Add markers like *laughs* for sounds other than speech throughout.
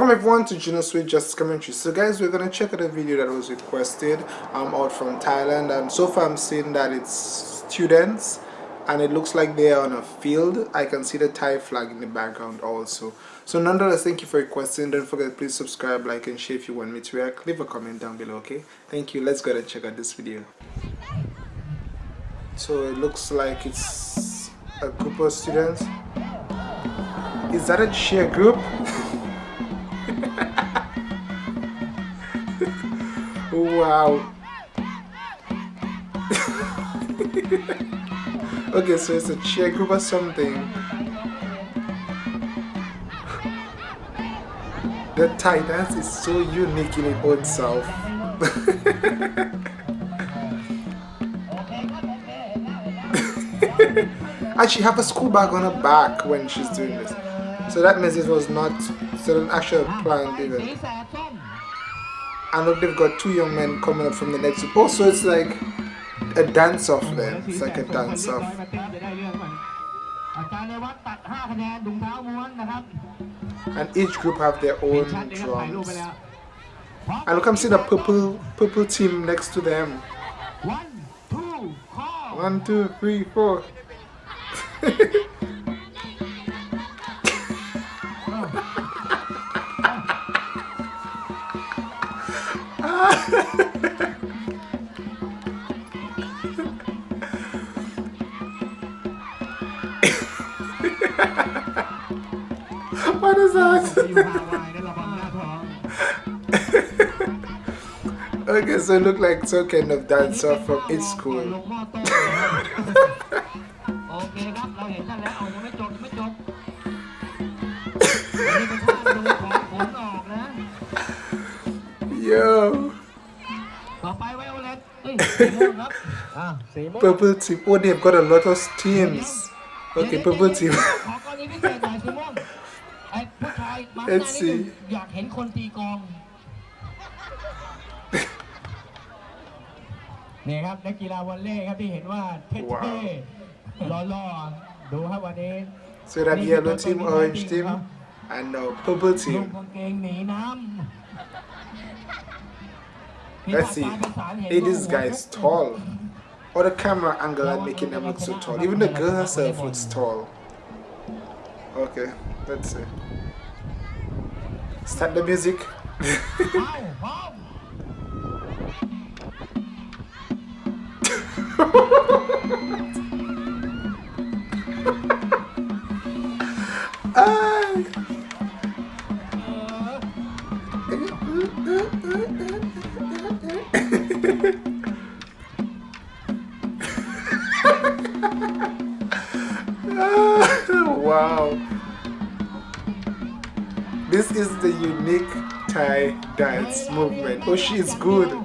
Welcome everyone to Juno Sweet Justice Commentary. So guys, we're gonna check out a video that was requested um, out from Thailand and so far I'm seeing that it's students and it looks like they are on a field. I can see the Thai flag in the background also. So nonetheless, thank you for requesting. Don't forget please subscribe, like and share if you want me to react. Leave a comment down below, okay? Thank you. Let's go and check out this video. So it looks like it's a group of students. Is that a cheer group? Wow. *laughs* okay, so it's a cheer group or something. The Thai dance is so unique in its own self. *laughs* and she have a school bag on her back when she's doing this. So that means it was not so an actual planned event. And look, they've got two young men coming up from the next group. Also, it's like a dance off then. It's like a dance off. And each group have their own drums. And look, I'm seeing a purple purple team next to them. One, two, three, four. *laughs* what is that? okay, so look like kind of dancer from its school. *laughs* Yo. Purple team. Oh, they've got a lot of teams. Okay, purple team. Let's see อยากเห็นคนตีกองนี่ครับนักกีฬาวอลเล่ครับที่เห็นว่าเท่ๆหล่อๆดูครับวันนี้ So that yellow team, orange team, and uh, purple team. Let's see. Hey, this guy is tall. Or the camera angle are making them look so tall. Even the girl herself looks tall. Okay, let's see. Start the music. wow. *laughs* Ah! This is the unique Thai dance movement. Oh, she is good. *laughs*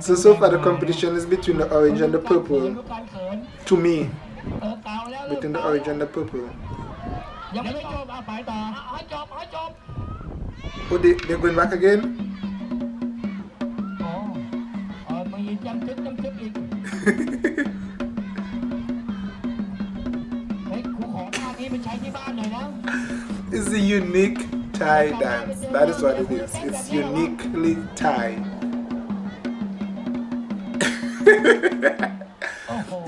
So, so far the competition is between the orange and the purple. To me. Between the orange and the purple. Oh, they, they're going back again? *laughs* It's a unique Thai dance. That is what it is. It's uniquely Thai.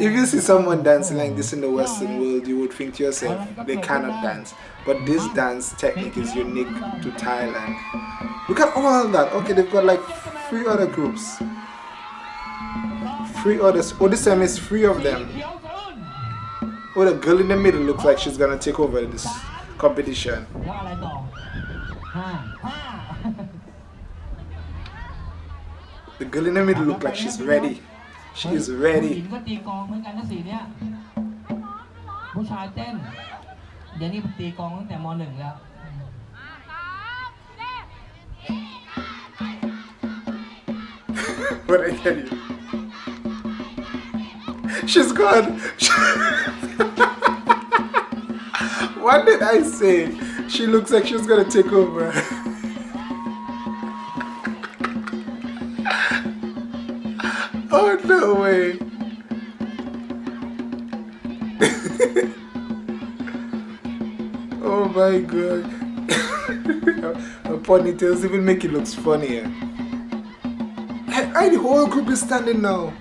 if you see someone dancing like this in the Western world, you would think to yourself, they cannot dance. But this dance technique is unique to Thailand. Look at all that. Okay, they've got like three other groups Three others. Oh, this time is three of them. Oh, the girl in the middle looks like she's gonna take over this competition. The girl in the middle looks like she's ready. She is ready. ผู้ชายเต้น*laughs* เดี๋ยวนี้ตีกองตั้งแต่ม .1 แล้ว What I tell you? She's gone. what did I say? She looks like she's gonna take over. oh no. Way. oh my god. Her ponytails even make it looks funnier. The whole group is standing now.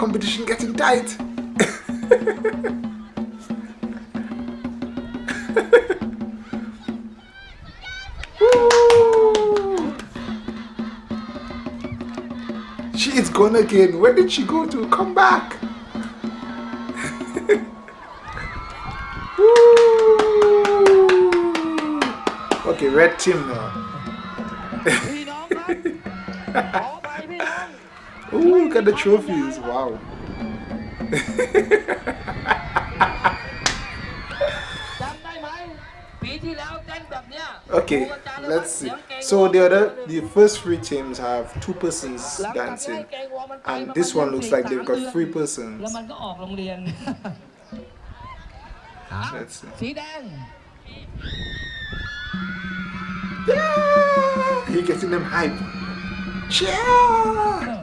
Competition getting tight. *laughs* she is gone again. Where did she go to? Come back. *laughs* okay, red team now. *laughs* At the trophies. Wow. okay let's see. So the other the first three teams have two persons dancing and this one looks like they've got three persons. Let's see. yeah! He getting them hype? Yeah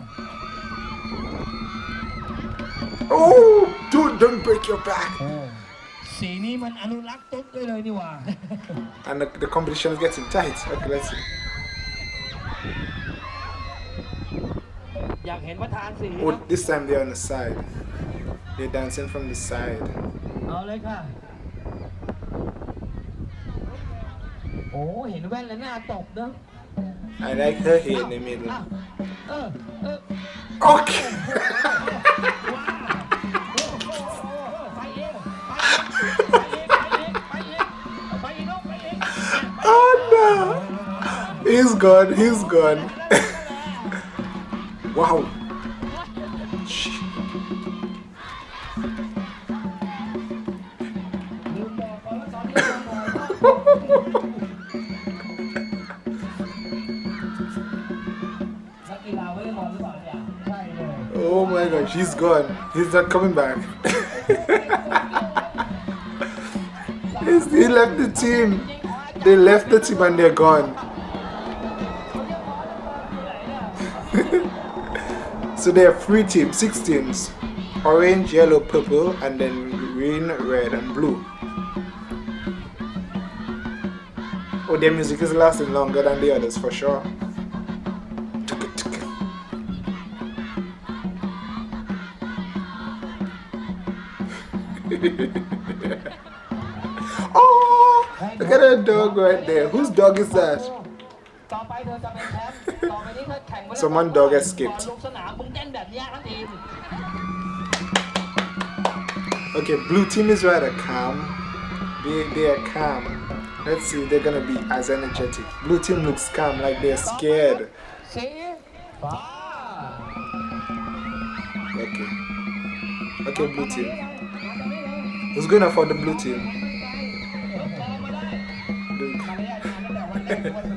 oh dude don't break your back สีนี้มันอนุรักษ์ตุ๊ดด้วยเลยนี่หว่า and the, the competition is getting tight okay let's see อยากเห็นประธานสี oh this time they're on the side they're dancing from the side เอาเลยค่ะ โอ้เห็นแว่นแล้วหน้าตบเนอะ I like her hair in the middle เออเออ okay gone. He's gone. *laughs* wow. Oh my gosh, he's gone. He's not coming back. *laughs* he left the team. They left the team and they're gone. *laughs* so there are three teams six teams. Orange yellow purple and then green red and blue. Oh their music is lasting longer than the others for sure. *laughs* Oh look at that dog right there. Whose dog is that Someone dog escaped. Okay, blue team is rather calm. They, they are calm. Let's see they're gonna be as energetic. Blue team looks calm, like they're scared. Okay. Okay, blue team. Who's gonna for the blue team? *laughs*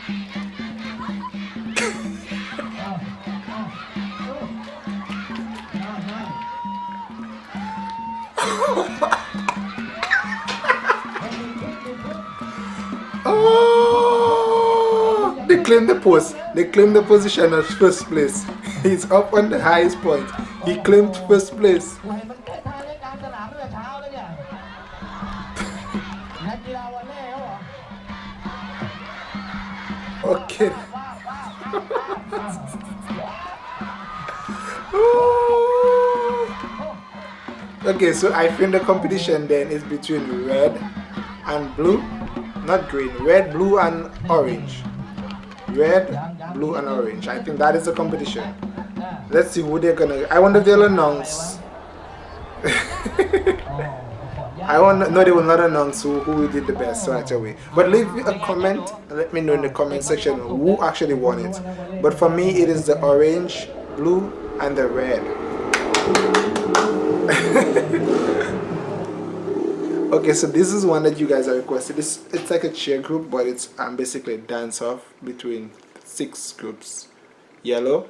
Claim the post. They claim the position as first place. *laughs* He's up on the highest point. He claimed first place. *laughs* okay. *laughs* okay, so I think the competition then is between red and blue. Not green, red, blue and orange. Red, blue, and orange. I think that is the competition. Let's see who they're gonna. I wonder if they'll announce. *laughs* I want no, they will not announce who, who did the best right away. But leave a comment. Let me know in the comment section who actually won it. But for me, it is the orange, blue, and the red. *laughs* okay so this is one that you guys are requested it's, it's like a cheer group but it's um, basically a dance off between six groups. Yellow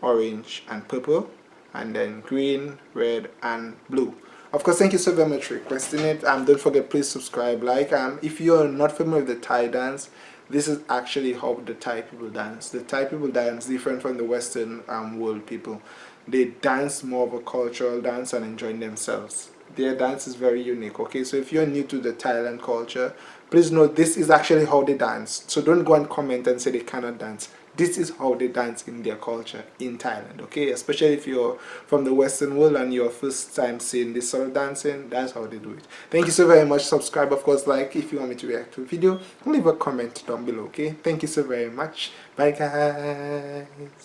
orange and purple and then green red and blue. Of course thank you so very much for requesting it. Um don't forget please subscribe like um if you're not familiar with the thai dance this is actually how the thai people dance. The thai people dance different from the western um, world people. They dance more of a cultural dance and enjoying themselves their dance is very unique okay? So if you're new to the Thailand culture please know this is actually how they dance. So don't go and comment and say they cannot dance. This is how they dance in their culture in Thailand okay? Especially if you're from the western world and you're first time seeing this sort of dancing that's how they do it. Thank you so very much. Subscribe of course like if you want me to react to a video leave a comment down below okay? Thank you so very much. Bye guys